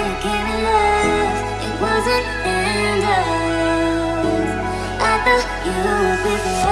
weren't love. It wasn't enough I thought you would be